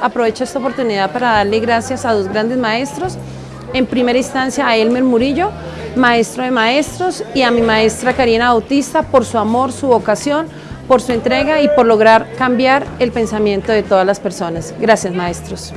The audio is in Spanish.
aprovecho esta oportunidad para darle gracias a dos grandes maestros. En primera instancia a Elmer Murillo, maestro de maestros, y a mi maestra Karina Bautista por su amor, su vocación, por su entrega y por lograr cambiar el pensamiento de todas las personas. Gracias maestros.